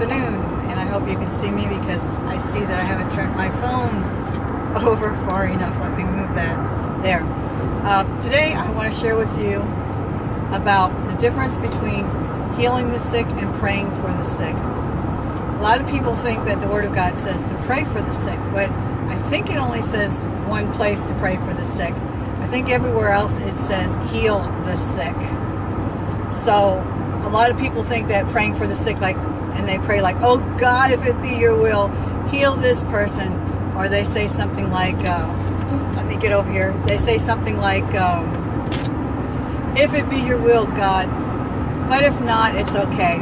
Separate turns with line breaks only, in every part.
afternoon, and I hope you can see me because I see that I haven't turned my phone over far enough. Let me move that there. Uh, today, I want to share with you about the difference between healing the sick and praying for the sick. A lot of people think that the Word of God says to pray for the sick, but I think it only says one place to pray for the sick. I think everywhere else it says heal the sick. So a lot of people think that praying for the sick, like, and they pray like, oh God, if it be your will, heal this person. Or they say something like, uh, let me get over here. They say something like, um, if it be your will, God, but if not, it's okay.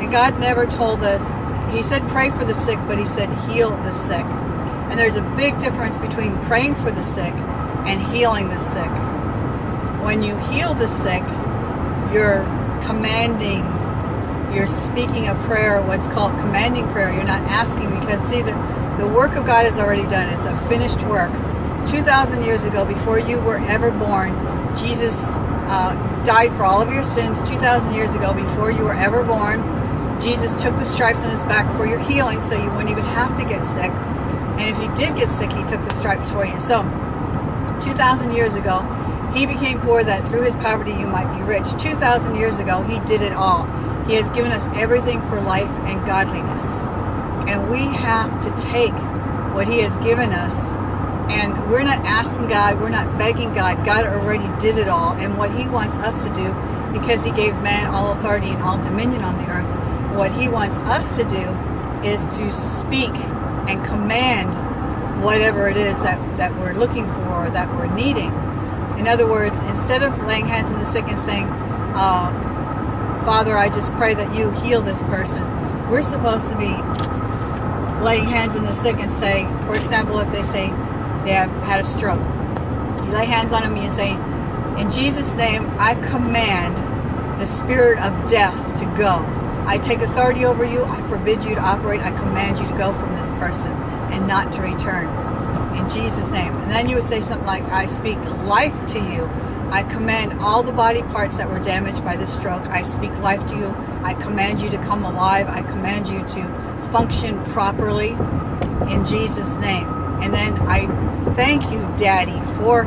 And God never told us, he said pray for the sick, but he said heal the sick. And there's a big difference between praying for the sick and healing the sick. When you heal the sick, you're commanding, you're speaking a prayer, what's called commanding prayer. You're not asking because see, the, the work of God is already done. It's a finished work. 2,000 years ago, before you were ever born, Jesus uh, died for all of your sins 2,000 years ago, before you were ever born. Jesus took the stripes on his back for your healing so you wouldn't even have to get sick. And if you did get sick, he took the stripes for you. So, 2,000 years ago, he became poor that through his poverty you might be rich. 2,000 years ago, he did it all. He has given us everything for life and godliness. And we have to take what he has given us and we're not asking God, we're not begging God. God already did it all. And what he wants us to do, because he gave man all authority and all dominion on the earth, what he wants us to do is to speak and command whatever it is that, that we're looking for or that we're needing. In other words, instead of laying hands on the sick and saying, uh, Father, I just pray that you heal this person, we're supposed to be laying hands on the sick and say, for example, if they say they have had a stroke, you lay hands on them and you say, in Jesus' name, I command the spirit of death to go. I take authority over you. I forbid you to operate. I command you to go from this person and not to return. In Jesus' name. And then you would say something like, I speak life to you. I command all the body parts that were damaged by the stroke. I speak life to you. I command you to come alive. I command you to function properly in Jesus' name. And then I thank you, Daddy, for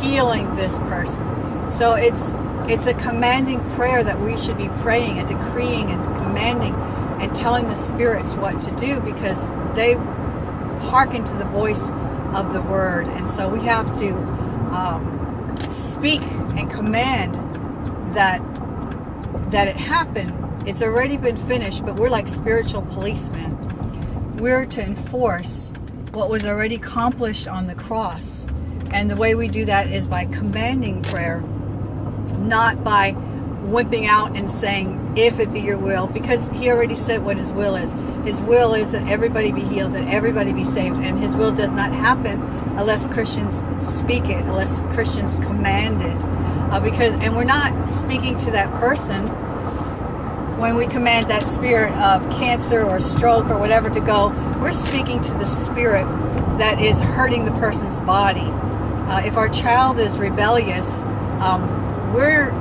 healing this person. So it's it's a commanding prayer that we should be praying and decreeing and commanding and telling the spirits what to do because they hearken to the voice of the word. And so we have to um, speak and command that that it happen. It's already been finished, but we're like spiritual policemen. We're to enforce what was already accomplished on the cross. And the way we do that is by commanding prayer, not by whipping out and saying, if it be your will, because he already said what his will is. His will is that everybody be healed, that everybody be saved, and his will does not happen unless Christians speak it, unless Christians command it. Uh, because, and we're not speaking to that person when we command that spirit of cancer or stroke or whatever to go, we're speaking to the spirit that is hurting the person's body. Uh, if our child is rebellious, um, we're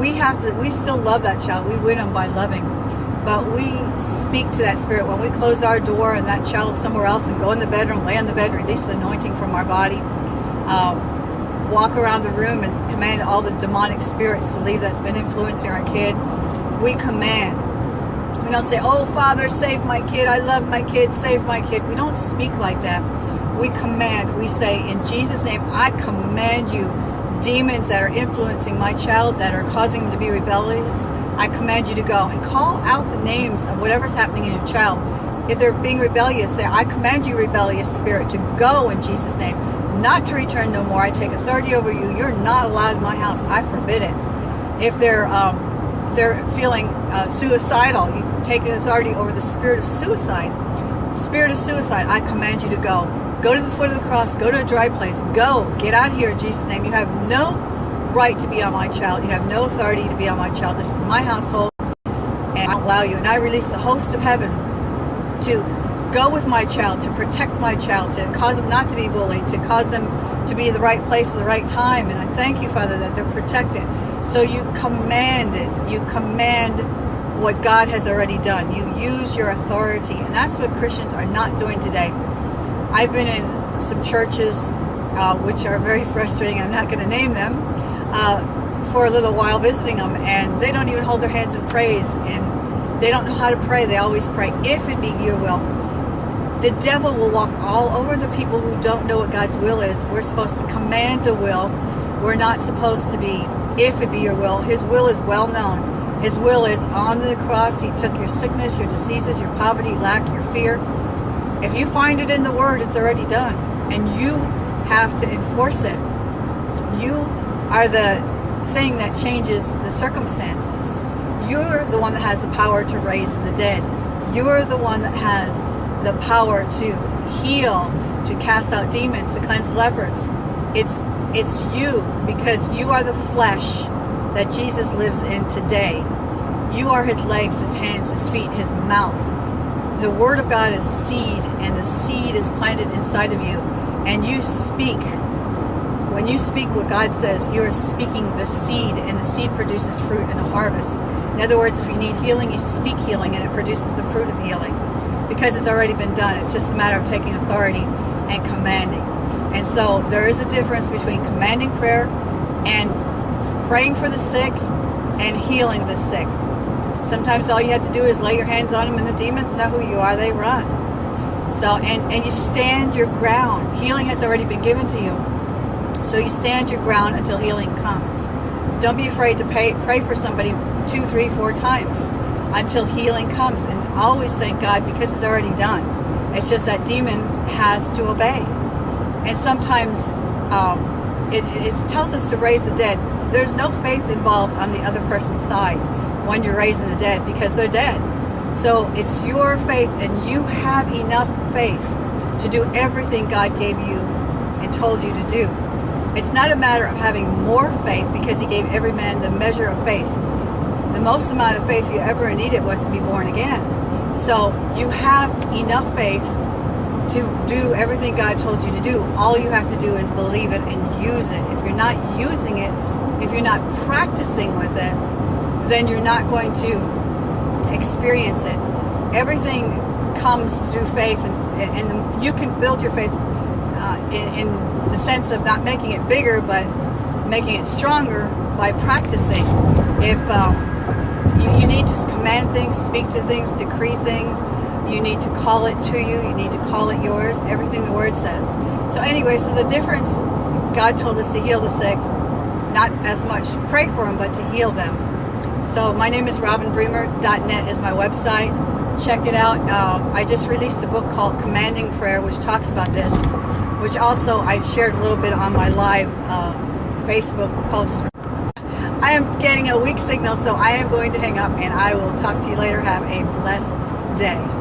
we have to we still love that child. We win them by loving, but we speak to that spirit when we close our door and that child somewhere else and go in the bedroom, lay on the bed, release the anointing from our body. Um, walk around the room and command all the demonic spirits to leave that's been influencing our kid we command. We don't say, oh, Father, save my kid. I love my kid. Save my kid. We don't speak like that. We command. We say, in Jesus' name, I command you, demons that are influencing my child, that are causing him to be rebellious, I command you to go and call out the names of whatever's happening in your child. If they're being rebellious, say, I command you, rebellious spirit, to go in Jesus' name, not to return no more. I take authority over you. You're not allowed in my house. I forbid it. If they're um, they're feeling uh, suicidal, you take authority over the spirit of suicide. Spirit of suicide, I command you to go. Go to the foot of the cross. Go to a dry place. Go. Get out here in Jesus' name. You have no right to be on my child. You have no authority to be on my child. This is my household, and I'll allow you. And I release the host of heaven to go with my child, to protect my child, to cause them not to be bullied, to cause them to be in the right place at the right time. And I thank you, Father, that they're protected. So you command it. You command what God has already done. You use your authority. And that's what Christians are not doing today. I've been in some churches uh, which are very frustrating. I'm not going to name them. Uh, for a little while visiting them and they don't even hold their hands in praise and they don't know how to pray. They always pray, if it be your will. The devil will walk all over the people who don't know what God's will is. We're supposed to command the will. We're not supposed to be, if it be your will. His will is well known. His will is on the cross. He took your sickness, your diseases, your poverty, lack, your fear. If you find it in the Word, it's already done. And you have to enforce it. You are the thing that changes the circumstances. You're the one that has the power to raise the dead. You're the one that has the power to heal, to cast out demons, to cleanse lepers. It's it's you because you are the flesh that Jesus lives in today. You are his legs, his hands, his feet, his mouth. The word of God is seed and the seed is planted inside of you and you speak when you speak what God says, you're speaking the seed, and the seed produces fruit and a harvest. In other words, if you need healing, you speak healing, and it produces the fruit of healing. Because it's already been done. It's just a matter of taking authority and commanding. And so there is a difference between commanding prayer and praying for the sick and healing the sick. Sometimes all you have to do is lay your hands on them and the demons know who you are, they run. So, and, and you stand your ground. Healing has already been given to you. So you stand your ground until healing comes. Don't be afraid to pay, pray for somebody two, three, four times until healing comes. And always thank God because it's already done. It's just that demon has to obey. And sometimes um, it, it tells us to raise the dead. There's no faith involved on the other person's side when you're raising the dead because they're dead. So it's your faith and you have enough faith to do everything God gave you and told you to do. It's not a matter of having more faith because he gave every man the measure of faith. The most amount of faith you ever needed was to be born again. So you have enough faith to do everything God told you to do. All you have to do is believe it and use it. If you're not using it, if you're not practicing with it, then you're not going to experience it. Everything comes through faith and, and you can build your faith uh, in, in the sense of not making it bigger, but making it stronger by practicing. If um, you, you need to command things, speak to things, decree things, you need to call it to you, you need to call it yours, everything the word says. So anyway, so the difference, God told us to heal the sick, not as much pray for them, but to heal them. So my name is robinbremer.net is my website. Check it out. Uh, I just released a book called Commanding Prayer, which talks about this which also I shared a little bit on my live uh, Facebook post. I am getting a weak signal, so I am going to hang up and I will talk to you later. Have a blessed day.